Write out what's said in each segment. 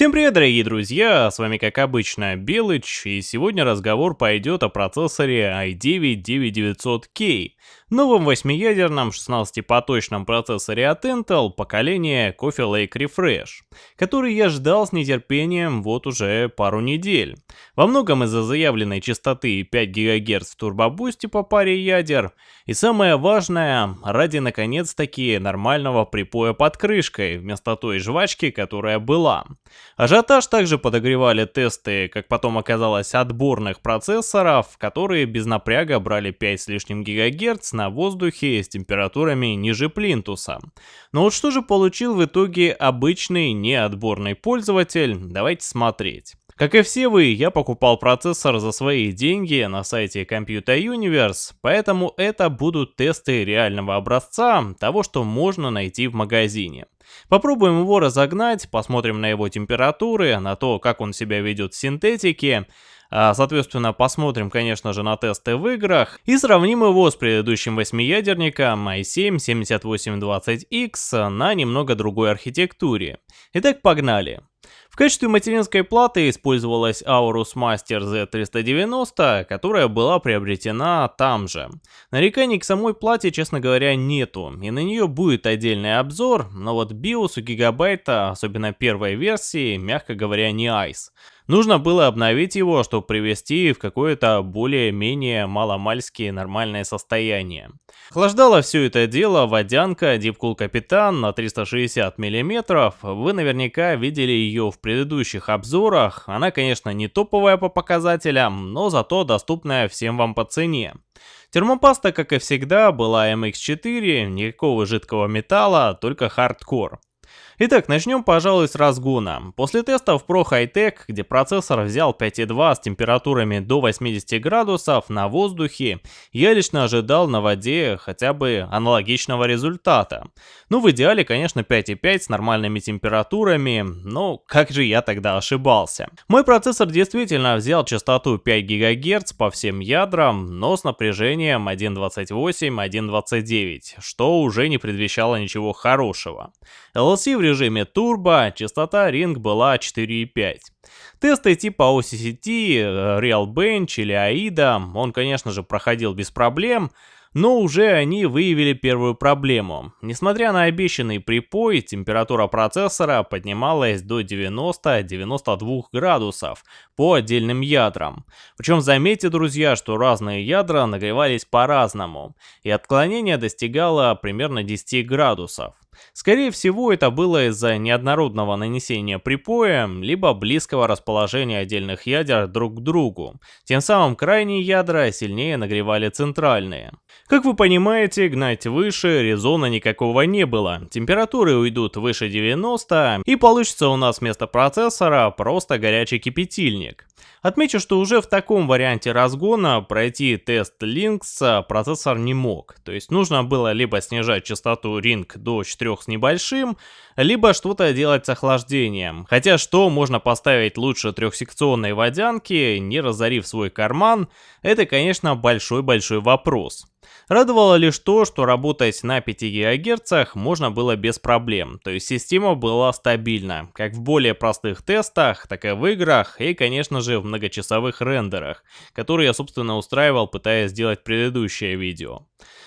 Всем привет, дорогие друзья, с вами как обычно Белыч, и сегодня разговор пойдет о процессоре i9-9900K, новом 8-ядерном 16-поточном процессоре от Intel поколения Coffee Lake Refresh, который я ждал с нетерпением вот уже пару недель. Во многом из-за заявленной частоты 5 ГГц в турбобусте по паре ядер, и самое важное, ради наконец-таки нормального припоя под крышкой, вместо той жвачки, которая была. Ажиотаж также подогревали тесты, как потом оказалось, отборных процессоров, которые без напряга брали 5 с лишним ГГц на воздухе с температурами ниже плинтуса. Но вот что же получил в итоге обычный неотборный пользователь, давайте смотреть. Как и все вы, я покупал процессор за свои деньги на сайте Computer Universe, поэтому это будут тесты реального образца того, что можно найти в магазине. Попробуем его разогнать, посмотрим на его температуры, на то, как он себя ведет в синтетике, Соответственно, посмотрим, конечно же, на тесты в играх и сравним его с предыдущим восьмиядерником i7-7820X на немного другой архитектуре. Итак, погнали. В качестве материнской платы использовалась Aorus Master Z390, которая была приобретена там же. Нареканий к самой плате, честно говоря, нету, и на нее будет отдельный обзор, но вот BIOS у гигабайта, особенно первой версии, мягко говоря, не айс. Нужно было обновить его, чтобы привести в какое-то более-менее маломальски нормальное состояние. Охлаждала все это дело водянка Deepcool Капитан на 360 мм. Вы наверняка видели ее в предыдущих обзорах. Она, конечно, не топовая по показателям, но зато доступная всем вам по цене. Термопаста, как и всегда, была MX4, никакого жидкого металла, только хардкор. Итак, начнем, пожалуй, с разгона. После тестов Pro High Tech, где процессор взял 5.2 с температурами до 80 градусов на воздухе, я лично ожидал на воде хотя бы аналогичного результата. Ну, в идеале, конечно, 5.5 с нормальными температурами, но как же я тогда ошибался. Мой процессор действительно взял частоту 5 ГГц по всем ядрам, но с напряжением 1.28-1.29, что уже не предвещало ничего хорошего. LLC в режиме турбо, частота Ring была 4.5. Тесты типа OCCT, Real Bench или AIDA он, конечно же, проходил без проблем, но уже они выявили первую проблему. Несмотря на обещанный припой, температура процессора поднималась до 90-92 градусов по отдельным ядрам. Причем заметьте, друзья, что разные ядра нагревались по-разному, и отклонение достигало примерно 10 градусов. Скорее всего, это было из-за неоднородного нанесения припоя, либо близкого расположения отдельных ядер друг к другу. Тем самым крайние ядра сильнее нагревали центральные. Как вы понимаете, гнать выше резона никакого не было. Температуры уйдут выше 90, и получится у нас вместо процессора просто горячий кипятильник. Отмечу, что уже в таком варианте разгона пройти тест Lynx процессор не мог. То есть нужно было либо снижать частоту Ring до 4 с небольшим, либо что-то делать с охлаждением. Хотя что можно поставить лучше трехсекционной водянки, не разорив свой карман, это конечно большой-большой вопрос. Радовало лишь то, что работать на 5 ГГц можно было без проблем, то есть система была стабильна, как в более простых тестах, так и в играх и конечно же в многочасовых рендерах, которые я собственно устраивал пытаясь сделать предыдущее видео.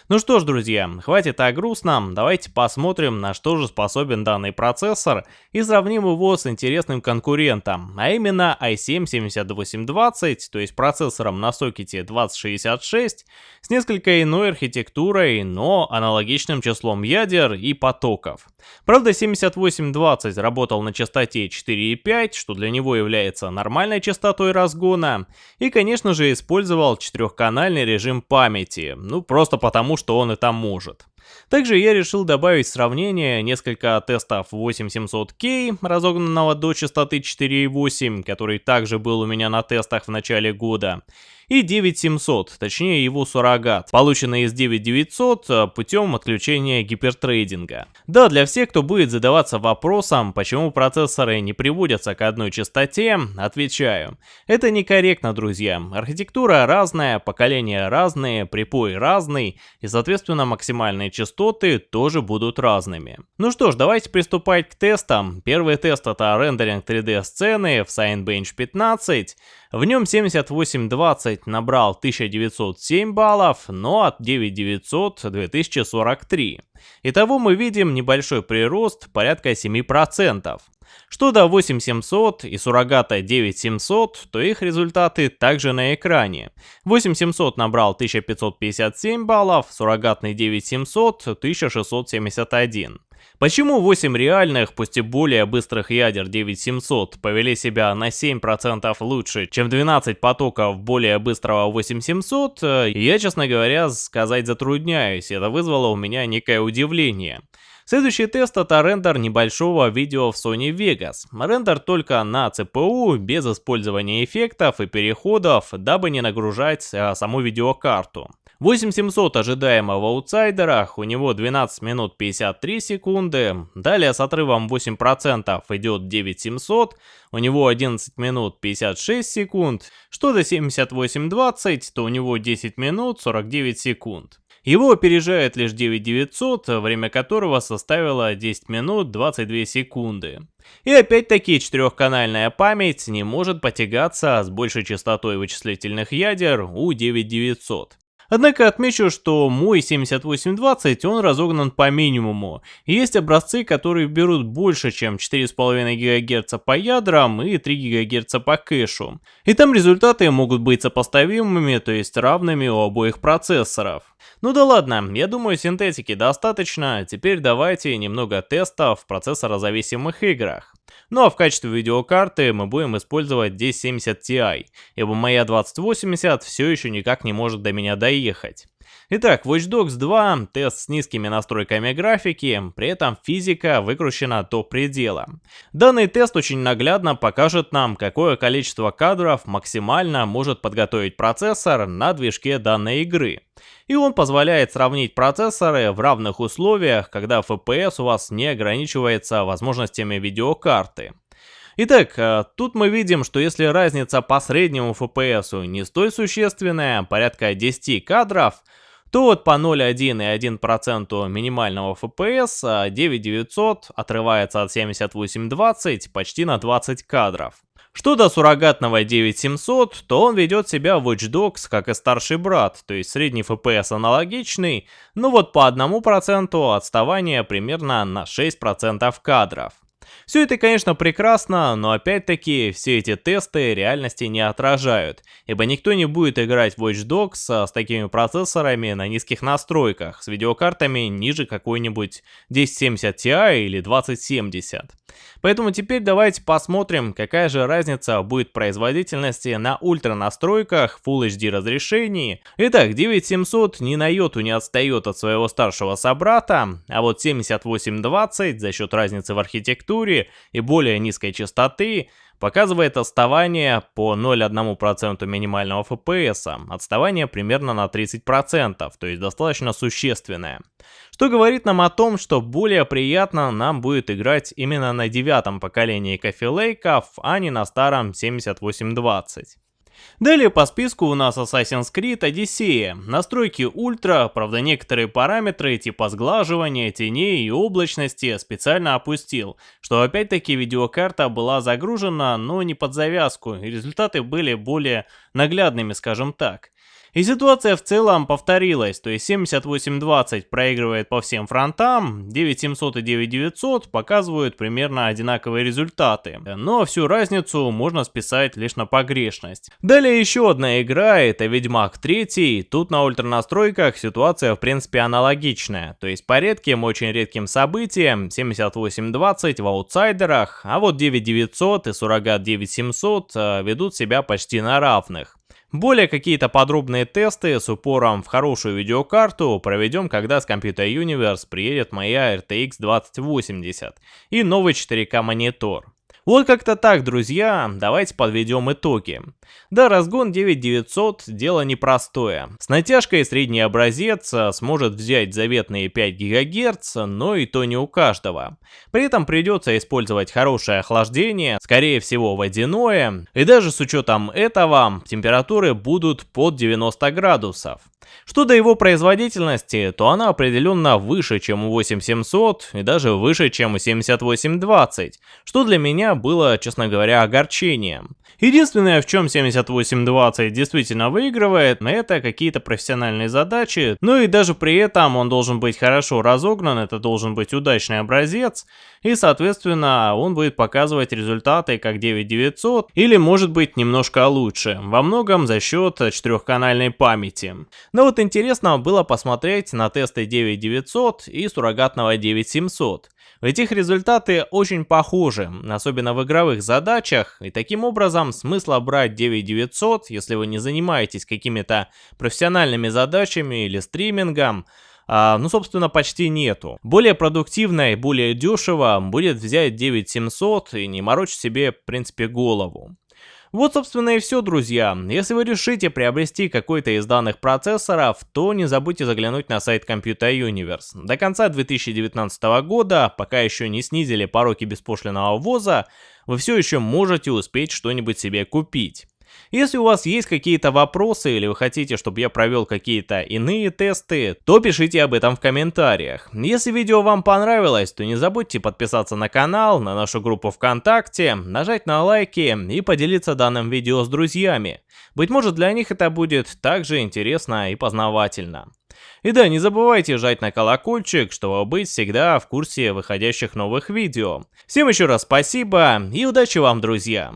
Ну что ж, друзья, хватит о грустном, давайте посмотрим, на что же способен данный процессор и сравним его с интересным конкурентом, а именно i7-7820, то есть процессором на сокете 2066, с несколько иной архитектурой, но аналогичным числом ядер и потоков. Правда, 7820 работал на частоте 4,5, что для него является нормальной частотой разгона, и, конечно же, использовал четырехканальный режим памяти, ну просто потому, что он это может. Также я решил добавить сравнение несколько тестов 8700K, разогнанного до частоты 4.8, который также был у меня на тестах в начале года, и 9700, точнее его суррогат, полученный из 9900 э, путем отключения гипертрейдинга. Да, для всех, кто будет задаваться вопросом, почему процессоры не приводятся к одной частоте, отвечаю. Это некорректно, друзья. Архитектура разная, поколения разные, припой разный, и соответственно максимальные частоты тоже будут разными. Ну что ж, давайте приступать к тестам. Первый тест это рендеринг 3D сцены в Cinebench 15. В нем 7820 набрал 1907 баллов, но от 9900 2043. Итого мы видим небольшой прирост порядка 7%. Что до 8700 и суррогата 9700, то их результаты также на экране. 8700 набрал 1557 баллов, суррогатный 9700 1671. Почему 8 реальных, пусть и более быстрых ядер 9700 повели себя на 7% лучше, чем 12 потоков более быстрого 8700, я, честно говоря, сказать затрудняюсь, это вызвало у меня некое удивление. Следующий тест это рендер небольшого видео в Sony Vegas. Рендер только на CPU, без использования эффектов и переходов, дабы не нагружать а, саму видеокарту. 8700 ожидаемо в аутсайдерах, у него 12 минут 53 секунды, далее с отрывом 8% идет 9700, у него 11 минут 56 секунд, что до 7820, то у него 10 минут 49 секунд. Его опережает лишь 9900, время которого составило 10 минут 22 секунды. И опять-таки четырехканальная память не может потягаться с большей частотой вычислительных ядер у 9900. Однако отмечу, что мой 7820 он разогнан по минимуму. Есть образцы, которые берут больше, чем 4,5 ГГц по ядрам и 3 ГГц по кэшу. И там результаты могут быть сопоставимыми, то есть равными у обоих процессоров. Ну да ладно, я думаю синтетики достаточно, теперь давайте немного тестов в процессорозависимых играх. Ну а в качестве видеокарты мы будем использовать 1070 Ti, ибо моя 2080 все еще никак не может до меня доехать. Итак, Watch Dogs 2, тест с низкими настройками графики, при этом физика выкручена до предела. Данный тест очень наглядно покажет нам, какое количество кадров максимально может подготовить процессор на движке данной игры. И он позволяет сравнить процессоры в равных условиях, когда FPS у вас не ограничивается возможностями видеокарты. Итак, э, тут мы видим, что если разница по среднему FPS не столь существенная, порядка 10 кадров, то вот по 0,1 и 1% минимального FPS 9900 а отрывается от 7820 почти на 20 кадров. Что до суррогатного 9700, то он ведет себя в Watch Dogs как и старший брат, то есть средний FPS аналогичный, но вот по 1% отставание примерно на 6% кадров. Все это, конечно, прекрасно, но опять-таки все эти тесты реальности не отражают, ибо никто не будет играть в Watch Dogs с такими процессорами на низких настройках, с видеокартами ниже какой-нибудь 1070 Ti или 2070. Поэтому теперь давайте посмотрим, какая же разница будет производительности на ультра настройках Full HD разрешении. Итак, 9700 ни на йоту не отстает от своего старшего собрата, а вот 7820 за счет разницы в архитектуре и более низкой частоты показывает отставание по 0,1% минимального FPS, отставание примерно на 30%, то есть достаточно существенное. Что говорит нам о том, что более приятно нам будет играть именно на девятом поколении Coffee Lake, а не на старом 7820. Далее по списку у нас Assassin's Creed Odyssey. Настройки ультра, правда некоторые параметры типа сглаживания, теней и облачности специально опустил, что опять-таки видеокарта была загружена, но не под завязку, и результаты были более наглядными, скажем так. И ситуация в целом повторилась, то есть 7820 проигрывает по всем фронтам, 9700 и 9900 показывают примерно одинаковые результаты, но всю разницу можно списать лишь на погрешность. Далее еще одна игра, это Ведьмак 3, тут на ультра настройках ситуация в принципе аналогичная, то есть по редким, очень редким событиям 7820 в аутсайдерах, а вот 9900 и суррогат 9700 э, ведут себя почти на равных. Более какие-то подробные тесты с упором в хорошую видеокарту проведем, когда с Computer Universe приедет моя RTX 2080 и новый 4К монитор. Вот как-то так, друзья, давайте подведем итоги. Да, разгон 9900 дело непростое. С натяжкой средний образец э, сможет взять заветные 5 ГГц, но и то не у каждого. При этом придется использовать хорошее охлаждение, скорее всего водяное, и даже с учетом этого температуры будут под 90 градусов. Что до его производительности, то она определенно выше, чем у 8700 и даже выше, чем у 7820, что для меня было, честно говоря, огорчением. Единственное, в чем 7820 действительно выигрывает, это какие-то профессиональные задачи, но и даже при этом он должен быть хорошо разогнан, это должен быть удачный образец, и соответственно он будет показывать результаты как 9900 или может быть немножко лучше, во многом за счет четырехканальной памяти. Но вот интересно было посмотреть на тесты 9900 и суррогатного 9700. Ведь их результаты очень похожи, особенно в игровых задачах, и таким образом смысла брать 9900, если вы не занимаетесь какими-то профессиональными задачами или стримингом, а, ну, собственно, почти нету. Более продуктивно и более дешево будет взять 9700 и не морочить себе, в принципе, голову. Вот, собственно, и все, друзья. Если вы решите приобрести какой-то из данных процессоров, то не забудьте заглянуть на сайт Computer Universe. До конца 2019 года, пока еще не снизили пороки беспошлиного ввоза, вы все еще можете успеть что-нибудь себе купить. Если у вас есть какие-то вопросы или вы хотите, чтобы я провел какие-то иные тесты, то пишите об этом в комментариях. Если видео вам понравилось, то не забудьте подписаться на канал, на нашу группу ВКонтакте, нажать на лайки и поделиться данным видео с друзьями. Быть может для них это будет также интересно и познавательно. И да, не забывайте жать на колокольчик, чтобы быть всегда в курсе выходящих новых видео. Всем еще раз спасибо и удачи вам, друзья!